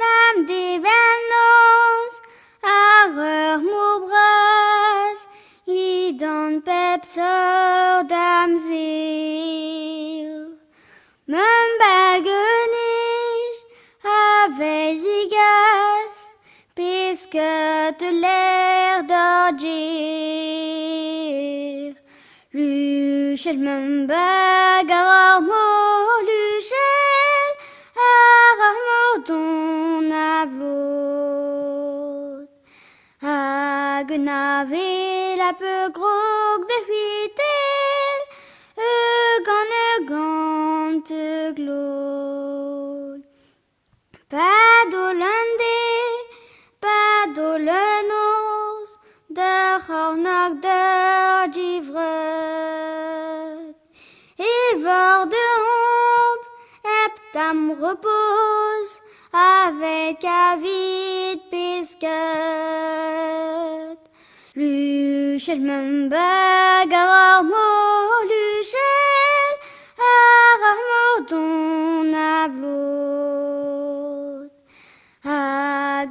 Bam de bam nos, arreur mo bras, i don pep sor dam zir. Mem bagenij, avec zigas, puisque te l'air d'orgir. Luchel mem bagar Hag nave la peu de huitel, egan te glot. Pas d'olande, pas d'olenos, de hornog givret. Et vor de hompe, heptam repose, avec avid pisket. Luchel mem bagar mo luchel, arar mo don ablot. Hag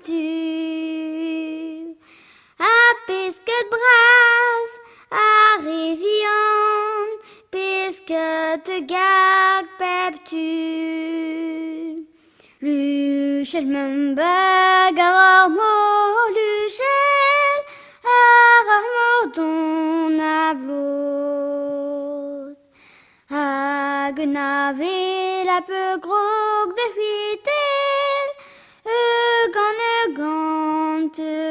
chetu. A pesket bras, a revian, pesket gag pep tu. Luchel mem bagar ar mor luchel, ar ar mor don ablot. Hag la peu gros to